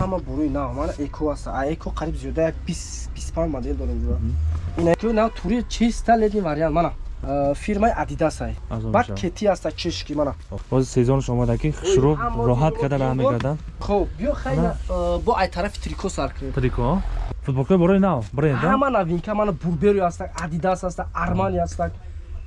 ҳама буруи нав мана эко аст а эко қариб зиёда як бист панҷ модел дорем ҷура ин эко нав тури чиста ледин вариант мана фирмаи адидас ай. Баъд кети аста чешки мана. Бози сезонш омада ки хушрӯ роҳат карда раҳ мекарданд хоб биё хайна бо ай тарафи трико сар кунем трико? Футболкаи борои нав? Бренд ҳама новинка мана бурбери астак адидас астак армани астак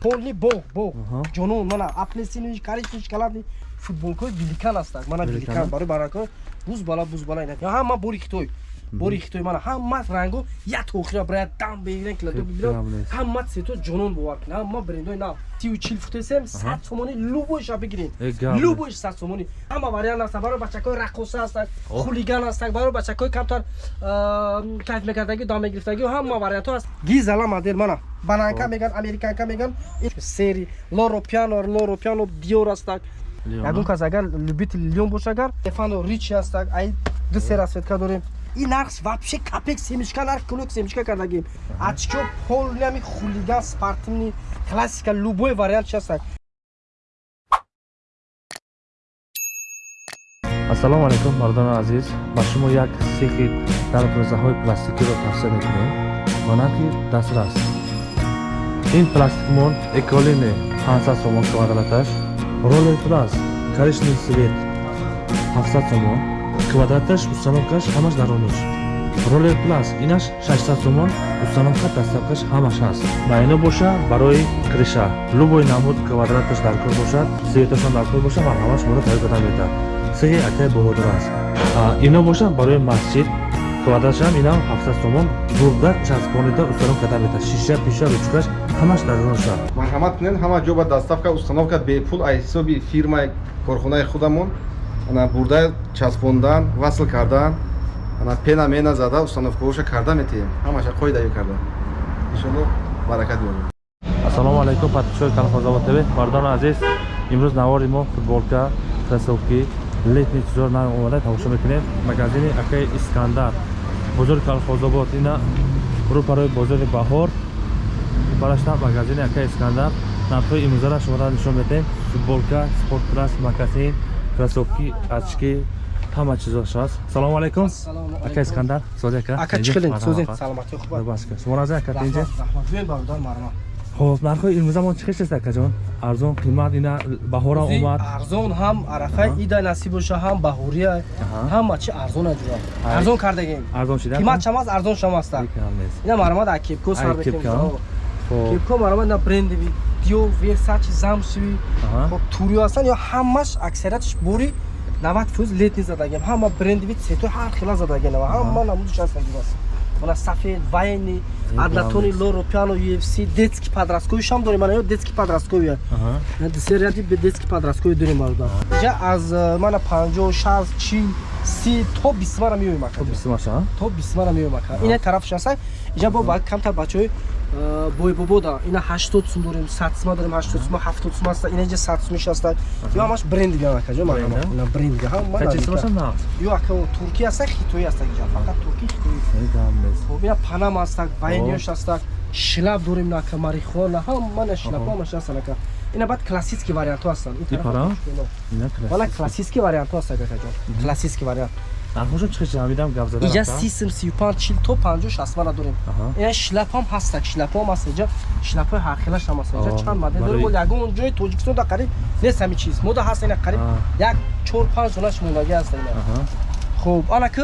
полни бог бог ҷонун мана аплесини каричнич калабни футболкаи великан астак мана великан барои барако буз бала буз бала ина ҳама бори хитой бори хитой мана. Ҳама ранго як охира брая дам бегирен киладо бибиро ҳама цвето ҷонун бовар кунед ҳама брендои нав тию чил футесем сад сомони любойша бигирин любойш сад сомони. Ҳама вариант аста барои бачакои рақоса астак хулиган астак барои бачакои камтар кайф мекардаги дом мегирифтаги ҳама вариантҳо аст гизала модел мана. Бананка меган американка меган. Сери лоро пиано лоро пиано диор астак ягон кас агар любители лион боша агар стефано ричи астак ай ду се расветка дорем. Ин нархс вообще капек семишка нарх кулок семишка кардагим ачко полнами хулиган спартивни классика любой вариант астак ассалому алайкум мардони азиз. Ба шумо як сехи дарбозаҳои пластикиро тавсия мекунем. Монанки дастр аст ин пластикмон эколине 500 сомон квадраташ ролер плас коричневый свет 700 сомон квадраташ установкаш ҳамаш даронуш ролер плас инаш 600 сомон установка дастафкаш ҳамаш ҳаст. Ба ино боша барои криша. Любой намуд квадраташ даркор бошад светашон даркор боша марҳама шуморо тайёр карда метавад сеҳи акай боҳодор аст. Ино боша барои масҷид квадратшам инам 700 сомон бурда часпонида установка карда метавад шиша пиша ручкаш ҳамаш дароноша марҳамат кунед ҳама ҷо ба дастафка установка бепул аз ҳисоби фирмаи корхонаи худамон ана бурда часпондан васл кардан ана пена мена зада установкаоша карда метаем ҳамаша қоидаё карда. Иншолло баракат биёрем ассалому алайкум подписчикои калхозобод тв. Мардони азиз имрӯз навори мо футболка кроссовки летни чизор нам омада тамошо мекунем. Магазини акаи искандар. Бозори калхозобод ина рӯпарои бозори баҳор барашта магазини ака искандар нархҳои имрӯзара шуморо нишон медиҳем. Футболка спорт класс макасин кроссовки очки ҳама чизош аст салому алайкум. Ака искандар сози ака. Ака чиқилин? Сози саломати хуб шумо раза ака инҷа хоб нархҳои имрӯзамон чӣ хеш аст акаҷон арзон қимат ина баҳора омад арзон ҳам арафаи ида насиб боша ҳам баҳория ҳама чи арзона ҷура арзон кардагем. Арзон шида қимат шам аст арзон шам аста ина маромад акепко сар бекем кепко маромад на брендеви дио версачи замшиви хоб турио ҳастан ё ҳамаш аксариятш бори 90 фуз летни задагем. Ҳама брендеви цветои ҳар хела задагенава ҳама намудиш ҳастан ҷурас мана сафед вайни адлатони лоро пиано ufc детски подростковишам дорем. Мана ё детски подростковия десерианти детски подросткови дорем барода иҷа аз э, мана панҷоҳ шаст чил си то бисмара меоем ака то бисмара меоем ака ина тарафш аста иҷа бо камтар бачаҳои э, бойбобода ина ҳаштод сум дорем садсума дорем ҳаштод сума ҳафтод сум аста ина иҷа сад сумиш аста. Ё ҳамаш бренди биан ака ҷо ина бренди ё ака турки аста хитои аста иҷа фақат турки хитои ина панам астак байниёш астак шлаб дорем ака марихуана ҳамана шлабҳамаш астан ака ина баъд классический вариантҳо ҳастанд. Вала классический. вариантҳо ҳаст акакаҷон классический вариант. Иҷа сисм сию панҷ чил то панҷо шастмана дорем ина шлапам ҳастак шлапам аст иҷа шлапҳои ҳархелаш ҳам аст иҷа чанд модел дорем бол ягон ҷои тоҷикистонда қариб нест ҳами чиз. Мода ҳаст ина қариб як чор панҷ донаш мондагӣ аст ина хуб анаки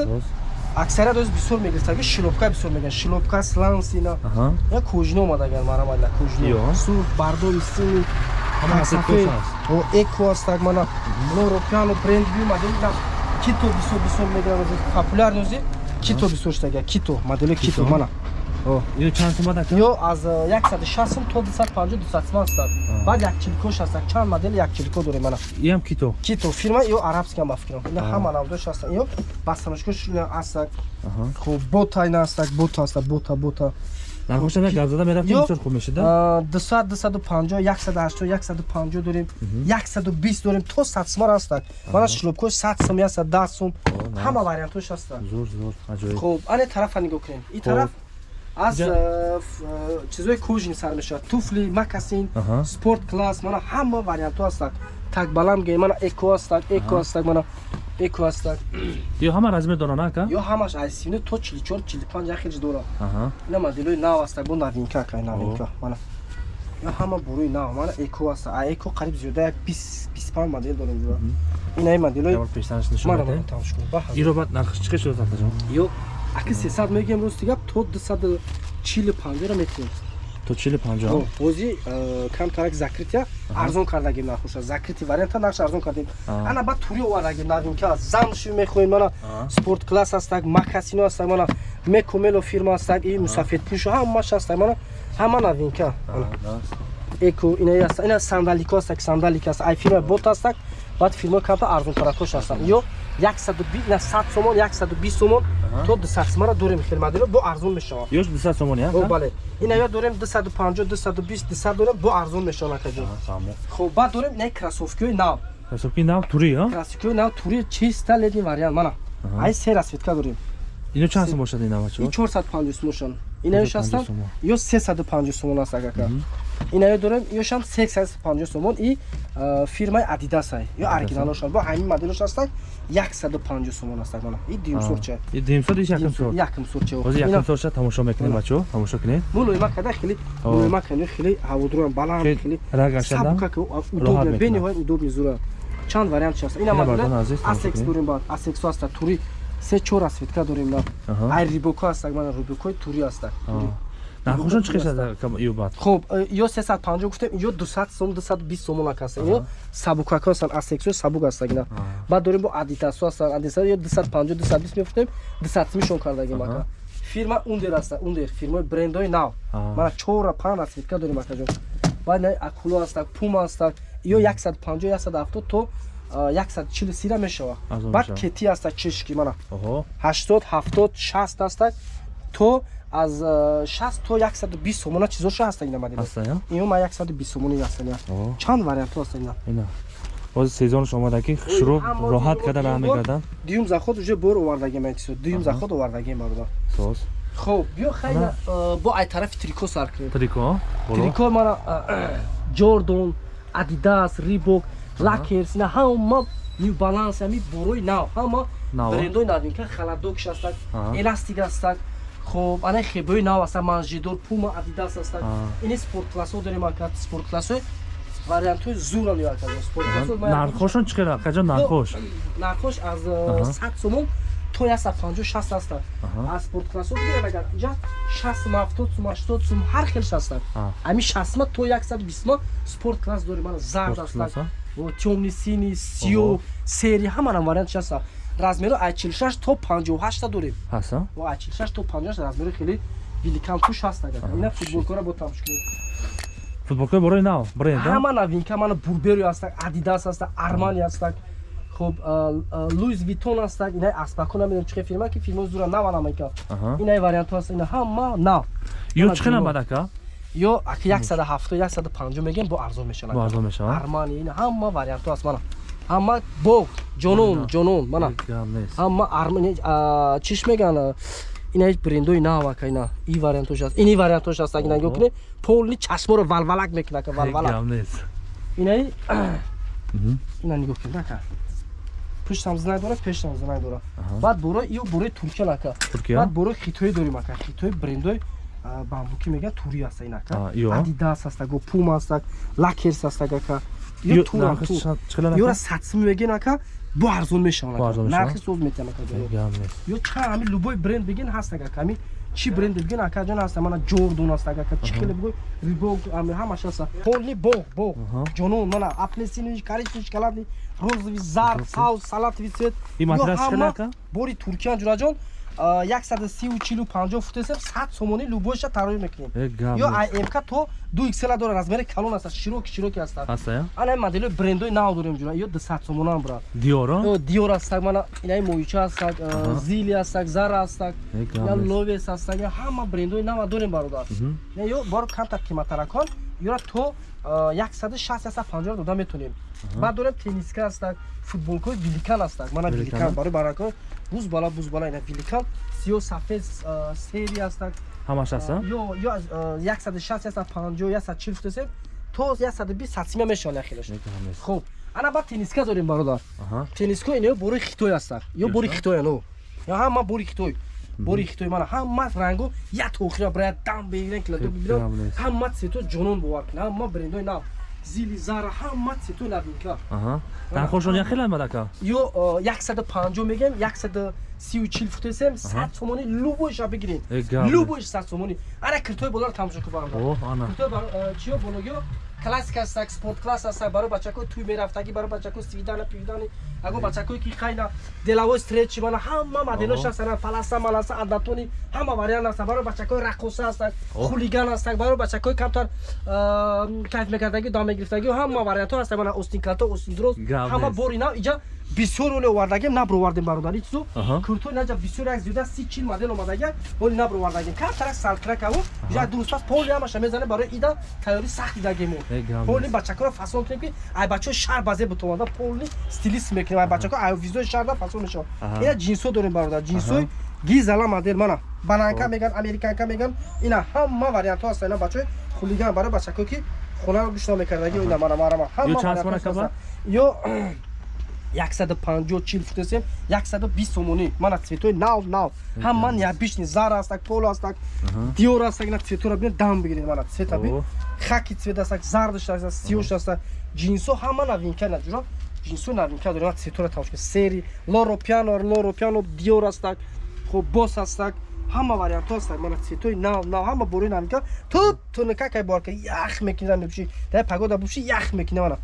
аксарият оз бисёр мегирифтаги шилопка бисёр меган шилопка сланс ина я кӯжино омадаган марамалла кӯжино. Сур бардори сини эко астак мана норопиано бренд биомаде кито бисёр бисёр мегиран популярни ози кито бисёр штага кито модели кито? мана ё аз 160 сум то 250 200 сум астад баъд якчиликош астад чанд модели якчилико дорем мана. Иам кито? Кито. Фирма ё арабски ам бафикрам ина ҳама навдош астад ё басаношкош астад хуб бота ина астад бота астад бота бота. Нархошам як гапзада мерафтем бисёр хуб мешуда 200 250 180 150 дорем 120 дорем то 100 сум астад мана шлопкош 100 сум астад 10 сум. Ҳама вариантош астад зур зур аҷоиб. Хуб. Ане тарафа нигоҳ кунем. Ин тараф аз чизои кӯжин сар мешавад. Туфли макасин спорт класс мана ҳама вариантҳо астад такбалам ге мана эко астак эко астак мана эко ҳастак ё ҳама размер дора на ака? Ё ҳамаш аз сивне то чилчор чилпанҷ яхелж дора аҳа. Ина моделои нав ҳастак бо новинка ака новинка мана ё ҳама буруи нав мана эко ҳаста а эко қариб зиёда як бист бисту панҷ модел дорем ҷура ина и моделои ямар пештанаш нишон мана медиҳед? мана тамош кунед ба ҳазор. иро баъд нархш чӣ қадр шуда тақтаҷон ё аки сесад мегӯем рости гап то дусаду чилу панҷора метавем то чили панҷоҳ ҳози камтарак закритя арзон кардагим нархоша закрити варианта нархш арзон кардем ана ба тури овардагим новинка замши мехоҳем мана спорт класс ҳастак макасино ҳастак мана мекомело фирма ҳастак и мусафедпӯшо ҳамаш ҳастак мана ҳама новинка Мана. эко ҳаста ина сандалико ҳастак сандалик аст ай фирма бот ҳастак баъд фирмаи камтар арзонтаракош ҳастак ё 100 сомон 120 сомон то 200 сомонро дорем модело бо арзон мешавад. Ёш дуса сомони О, бале. Ина ё дорем 250 220 200 дорем бо арзон мешавад акаҷон хуб баъд дорем ина кроссовкиҳои нав. Ҳасобки нав тури а? Кроссовкиҳои нав тури чиста леди вариант мана. Ай се расветка дорем. Ино чанд сум бошад ин навачо и 450 сомоншон инаёш 450 ҳастанд сомон. ё 350 сомон аст агака инаё дорем ёшам 350 сомон и а, фирмаи адидас ай. Ё оригиналошон бо ҳамин моделош ҳастак 150 сомон астак мана. И димсурча димсор иш якм сор якм сурча ҳозир якм сорша тамошо мекунем бачо тамошо кунед мулоима када хеле мулоима кани хеле ҳаводроям баланд Хеле рагашанда сабука ки роҳат удобне мекунад. бениҳоят удобни зура чанд вариант аст ина бардон азиз, асекс дорем баъд асексо аста тури. Се чор расветка дорем на ай рибоко астак мана рибокои тури астак тури. Нархошон чӣ қисад ё бад хуб э, ё 350 гуфтем ё 200 сом 220 сомон акаст. Ё сабукако астан асексо сабук астак ина баъд дорем бо адитасо астан адитасо ё 250 220 мефутем 200 мишон кардагим ака фирма ундер аста ундер фирмаи брендои нав. Мана чора пан расветка дорем акаҷон баъд ина акуло астак пума астак ё 150 170 то а, 140 сира мешава. Баъд кети аста чешки мана. Оҳо 80 70 60 астак то аз а, 60 то 120 сомона чизоша ҳаста ина мадина ҳаста я ин ма 120 сомони ҳаста ина оҳо чанд вариант ҳаста ина. Ина ҳозир сезонш омада ки шуруъ роҳат карда бор- раҳ мегарданд дуюм заход уже бор овардагем ин чизо. Дуюм заход овардагем бародар соз хуб биё хайна бо ай тарафи трико сар кунем. Трико трико мана ҷордон адидас рибок лакерс ина ҳама ню баланс ами борои нав. Ҳама брендои навинка халадокш Аҳа. эластик астак хуб ана хебои нав астак манжидор пума адидас астак Аҳа. ини спортклассо дорем ака спортклассои вариантҳои зуран ё ака спортклассо нархошон чӣ қадр қаҷон нархош? нархош аз Аҳа. 100 сомон то 150 60 астак Аҳа. аз спортклассо бигирем агар ҷа 60 сум 70 сум 80 сум ҳар хелш астак А. ами 60 то 120 спорткласс дорем ана зард астак Тёмни сини сиё сери ҳаманам вариантш аста размеро ай 46 то 58 дорем. Ҳаста? Ай 46 то 58 размеро хеле великан туш ҳаст агар. Ина футболкора бо тамшкунем футболкаи борои нав бренд ҳама новинка мана бурбери ҳастак адидас ҳастак армани ҳастак хуб луис витон ҳастак инаи аспако намедонам чӣ фирма ки фирмаи зура нава намайка Аҳа. инаи вариантҳо ҳаст. Ина ҳама нав. Ё Ана чӣ қадр дуно. бадака ё аки 170 150 мегем бо арзон мешавад. Бо арзон мешавад? Армани ина ҳама вариантҳо ҳаст мана. Ҳама бо ҷонон ҷонон мана. Ҳама армани а, чиш меган ина ҳеҷ брендои нав ака ина. И вариантош аст. Ини вариантош аст аги нагоҳ кунед полни чашморо валвалак мекуна ака валвалак. гап нест инаи Мгм. ина нигоҳ кунед ака пуштам зинак дора пештам зинак дора баъд борои ё борои туркиян ака Туркия? баъд борои хитоӣ дорем ака хитои брендои бамбуки меган тури аста ин ака А, ё. адидас астак го пума астак лакерс астак ака Ё, ё турам нархи тур. чанд- чӣ қадар ёра ака? сатсими мегин ака бо арзон мешаванд нархи соз метиҳам ака ё чанд ҳами любой бренд бигин ҳаст ака ҳами чӣ бренд бигин ака ҷон ҳаста мана ҷордон аст ака чӣ хеле бигӯй рибок ҳами ҳамаш ҳаста полни бог бог ҷонон мана аплесини коричневый шоколадный розовый зард саус салатовый цвет ин Ё ҳама бори туркиян ҷураҷон 130 футесем 100 сомони любойша тарои мекунем. Э, ё амк то ду иксела дора размери калон аста широки широки астад ҳаста я ана моделои брендои нав дорем ҷура ё 200 сомонам брат. Диёро Ё, диор астак мана инаи моюча астак э, зили астак зара Э, гап я нест. ловес астак ё ҳама брендои нава дорем бародар ё боро камтар қиматтаракон ёра то э, 160 150 дода метонем баъд дорем тениска астак футболкои великан астак мана а? барои баракон буз бала буз бала ина великан сиё сафед сери астак ҳамаш ҳаста ё ё аз э, 160 150 140 футесем то 120 сатсима мешавад яхелаш хуб ана ба тениска дорем бародар. Аҳа. тениска ино бори хитой ҳастанд ё бори хитой ано ё ҳама бори хитой бори хитой мана ҳама ранго як охира бирад дам бегирен киладо бибирад Камлес. ҳама цвето ҷонон бовар кунад ҳама брендои нав зили зара ҳама цвето навинка Аҳа. Нархошон як хеле мадака. ё э, 150 мегем 134 футесем 100 сомони любойша бигирин Э, гавне. любойш 100 сомони. Ана киртои болар тамошо киртои бар- э, чиё? Бологиё классик астак спорт класс астак барои бачаҳои туй мерафтагӣ барои бачаҳои свидана пивдани аго бачаҳое ки қайна делавои стречи мана ҳама моделош Оҳо. ҳастанд паласа маласа адатони ҳама вариант ҳастанд барои бачаҳои рақоса ҳастанд Оҳ. хулиган ҳастанд барои бачаҳои камтар кайф мекардагӣ дом мегирифтагӣ ҳама вариантҳо ҳастанд мана остин калто остин дроз Гав ҳама бори нав иҷа бисёр оли овардагем набро овардем бародари чизо. Куртои наҷа бисёр як зиёда си чил модел омадагия оли набро овардагем. Камтарак салкракаво иҷа дурустпас поли ҳамаша мезанем барои ида тайёри сахти дагемо Нест. бачакаро фасон кунем ки ай бачаҳо шаҳр базе бутомада поли стилист мекунем. Ай бачаҳо ай визои шаҳрда фасон мешавад. Аҳа. ина ҷинсо дорем бародар ҷинсои гизала модел мана бананка меган американка меган. Ина ҳама вариантҳо ҳастанд. Ина бачаҳои хулиган барои бачакое ки хонаро гӯшто мекардаги ина мана марама Ё чанд сомона каба? ё 150 чил футесем 120 сомонӣ мана цветои нав нав ҳама ябишни зар ҳастак поло ҳастак диёр ҳастак ина цветоро бинед дам бигиред. Мана цвета бин. Хаки цвет ҳастак зардш ҳастак сиёш ҳастак ҷинсо ҳама новинка наҷуро ҷинсои новинка дорем цветоро тамош кунед. Сери лоро пиано лоро пиано диёр ҳастак хоб бос ҳастак ҳама вариантҳо ҳастак мана цветои нав нав ҳама борои новинка ту туника кай борка ях мекунам мепуши дай пагода буши ях мекунам мана.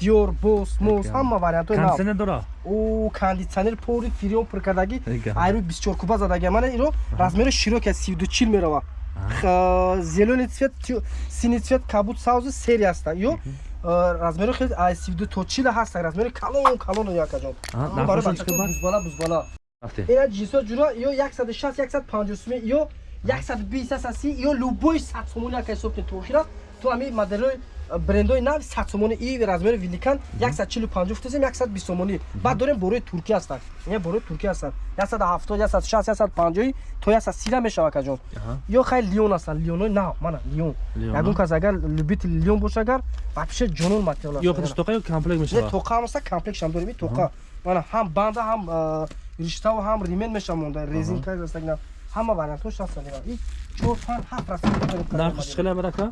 Диёр бос мос ҳама вариантҳои нав. Кондисионер дора? о кондитсионер пори фирион пур кардагӣ Эга. айрӯ 24 куба задаги мана иро размери широки аз 32 мерава зелёни цвет тю- сини цвет кабут савзи сери ҳаста ё размери хеле аз 32 то 40 ҳаста. Размери калон калон якаҷон. Аҳа, барои нархошон бачаҳо чӣ қимат? бузбала. Бузбала Рафтем. ина ҷинсо ҷуро ё 160 150 суми ё 120 130 ё любой 100 сомони яка ҳисоб кунед тоохира то ами моделои брендои нави 100 сомони и размери великан 145 футесем 120 сомони баъд дорем борои туркӣ ҳастанд. Ина борои туркӣ ҳастанд. 170 160 150 то 130 мешавад каҷон. Ё хай лион ҳастанд. Лионои нав мана лион. Ягон а? кас агар любители лион боша агар вообще ҷонон материал Ё ҳастанд. худаш тоқа ё комплект мешавад? тоқа ҳам аста комплектшам дорем. И тоқа. Мана ҳам банда ҳам а, риштаву ҳам римен мешавонда. Резинка аста ина ҳама вариантош ҳастанд чор пан ҳафт Нархош чӣ хеле мадака?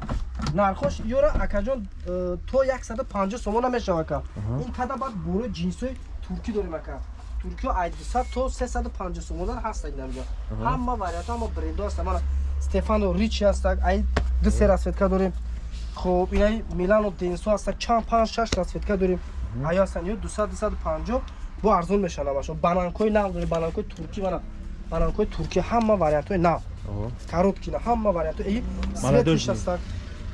нархош ёра акаҷон э, то 150 сомона мешава ака ин када баъд борои ҷинсои туркӣ дорем ака. Туркиё ай 200 то 350 сомона ҳаста инамҷа ҳама вариантҳо ҳама брендо ҳаста мана стефано ричи ҳастак ай ду се расветка дорем. Хоб инаи милано денсо ҳастак чанд панҷ шаш расветка дорем. Аё ҳастанд ё 200 250 бо арзон мешаванд ҳамашон бананкои нав дорем бананкои туркӣ мана бананкои туркӣ ҳама вариантҳои нав. Оҳо. короткина ҳама варианто и Молодёжный. светиш ҳастак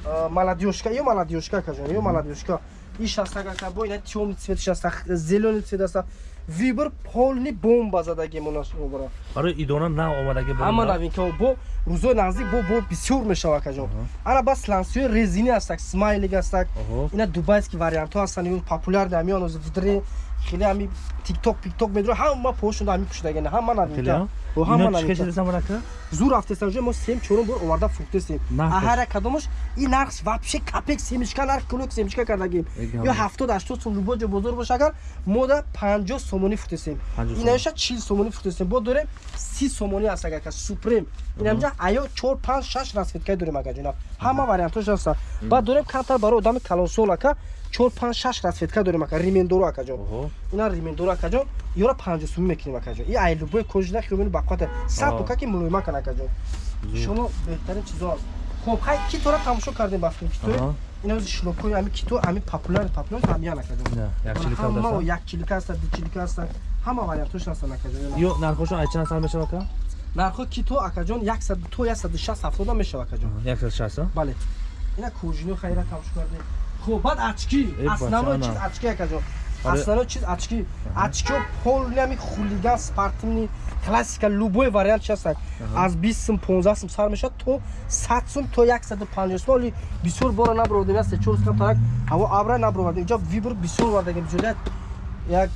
а, молодёжка ё молодёжка кажон ё молодёжка иш ҳастак ака бо ина тёмни цветиш ҳастак зелёни цвет ҳаста вибр полни бомба задаги монасобара Барои идона нав омадаги ҳама нав? новинка бо рӯзои наздик бо бо бисёр мешава кажон ана бас лансиёи резини ҳастак смайлик ҳастак. Ина дубайски вариантҳо ҳастанд популярни ҳамиён вдре хеле ҳами тикток пикток медро ҳама пошуда ҳами пушидагена ҳама Хеле, новинка а? Бо ҳама Ино чӣ хеша деса мадака? зур рафтестам ҷо мо сем чорум бор оварда фурӯхтестем Нархош? аҳара кадомаш и нарх вообще капек семишка нарх кулок семишка кардагим Эгам. ё ҳафтод ҳаштод сом любой ҷо бозор боша агар мода панҷоҳ сомонӣ фурӯхтестем 50 инаёша чил сомонӣ фурӯхтестем бо дорем си сомонӣ ҳаст агака супрем. Инамҷа аё чор панҷ шаш расветкаи дорем ака ҷонаб ҳама вариантош ҳаста баъд дорем камтар барои одами калонсол ака чор панҷ шаш расветка дорем ака римендоро ака ҷон Оҳо. ина римендоро ака ҷон ёра панҷоҳ сомӣ мекунем ака ҷон и ай любой кожина хиёбини бақвата сад Аҳ. пока ки мулоима кан ака ҷон шумо беҳтарин чизо аст. Хоб хай китора тамошо кардем ба филм китори Аҳа. ина ози шлопои ами кито ами популяр популяр ҳамиян ака ҷон Не, якчилик ҳама ҳаста. як чилика ҳаста ду чилика ҳаста ҳама вариантош ҳастанд ака ҷон Ё нархошон ай чанд сар мешава ка? нархо кито ака ҷон 100 то 160 70 мешава ака ҷон 160 а? бале ина кожино хайра тамошо кардем хуб баъд очки основной чиз очки акаҷон основной чиз очки очкио полами хулиган спартмни классика любой вариант частанд аз 20 сум 15 сум сар мешавад то 100 сум то 150 сум оли бисёр бора набровардем аз чор сум тарак ҳаво абра набровардем инҷо вибр бисёр вардагем. Ҷоя як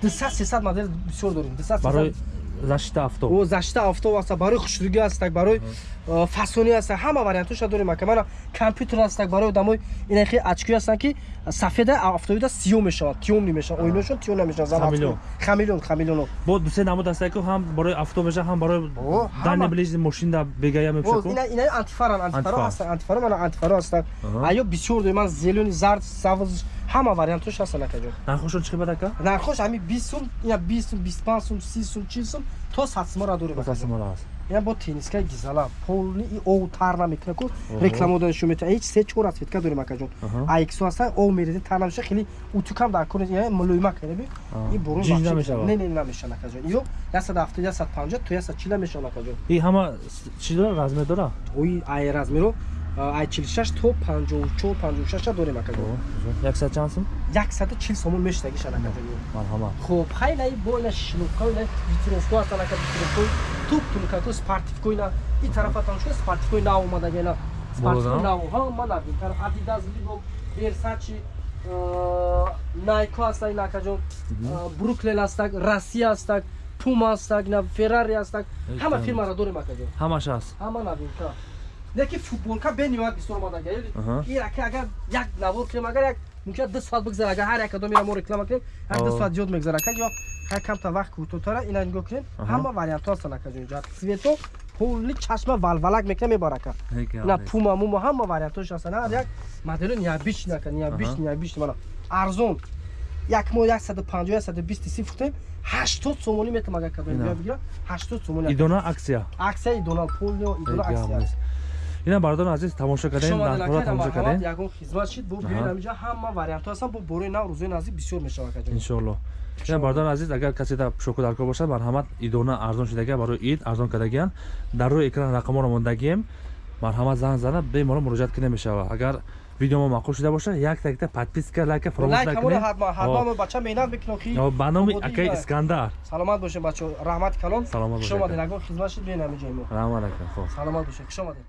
200 300 модел бисёр дорем. 200 300 зашита авто? О зашита авто аста? Барои хушригӣ ҳастак барои э, фасонӣ ҳастак ҳама вариантуша дорем ака мана компютер ҳастак барои одамои инахи очки ҳастанд ки сафеда автобида сиё мешавад тёмни мешавад. Оинашон тё намешавад хамилён хамилён бо дусе намуд ҳастак ки ҳам барои авто мешавад ҳам барои дани ближни машина бегая мепшаку ина антифаран антифаро ҳастанд антифаро мана антифаро ҳастанд аё бисёр дорем ман зелени зард савз ҳама вариантош ҳастанд акаҷон нархошон чӣ қимат ака? Нархош ҳами 20 сум ина 20 сум 25 сум 30 сум 40 сум то 100 сумара дорем акаҷон. асасимона аст ина бо теннискаи гизала полни и ов тар намекуна ку реклама доданшо метавон ҳеҷ се чор расветка дорем акаҷон Аҳа. аиксо ҳастан ов мерезен тар намеша хеле утукам дар кор я мулоима Аҳа. и борон Ҷинҷ вахши- намешавад? не не намешавад акаҷон ё 170 150 то 140 мешавад акаҷон и ҳама чӣ дора размер дора ои ай размеро ай 46 то 54 56 дорем акаҷон 100 чанд сум? 140 сомон мешдагишан акаҷон марҳамат хуб хайла и бо ина шиновка ина витровка ҳастан ака витровка туп тункаку спартивко ина и тарафа тамошо спартивко нав омадаги ина спартивко Болда? нав ҳа ман абин тар адидас либо версачи найко ҳаста ина акаҷон бруклен ҳастак россия ҳастак пума ҳастак феррари ҳастак ҳама фирмаро дорем акаҷон ҳамаш аст? Ҳама навинка леки футболка бениҳоят бисёр омадаги Аҳа. ин раки агар як навор кунем агар як мумкин ду соат бигзара агар ҳар як кадом ира мо реклама кунем як ду О. соат зиёд мегзара акаҷо ҳай камта вақт кӯтотара ина нигоҳ кунем Аҳа. ҳама вариантҳо ҳастанд акаҷо инҷо цвето полни чашма валвалак мекунем мебар ака Ҳеки ина ҳамест. пума мума ҳама вариантҳош ҳастанд ҳар як модело необичный ака необичный необичный мана арзон як мо 150 120 си фухтем 80 сомонӣ метавам агар биё бигирам 80 сомонӣ идона аксия аксияи донал полнио идона Ҳеки аксия. Ина бардорон азиз тамошо шумо нархҳоро тамошо кардем ягон хизмат шид бо биёед Аҳа. ҳаминҷа ҳама вариантҳо ҳастанд бо борои нав рӯзои наздик бисёр мешавад акаҷон иншоалло ина бардорон азиз агар каседа шокударкор бошад марҳамат идона арзон шудагия барои ид арзон кардагиян дар рӯи экран рақамҳоро мондагием марҳамат занг зана беморон муроҷиат кида мешавад. Агар видеомо маъқул шуда бошад як такта подписка лайка фаромӯш накунед. бача менат мекунам ки ба номи ва- искандар. Саломат бошем бачаҳо раҳмати калон. Саломат бошед, хушомадед ягон хизмат шид биёед ҳаминҷаи мо раҳмат ака хоб саломат бошед хушомадед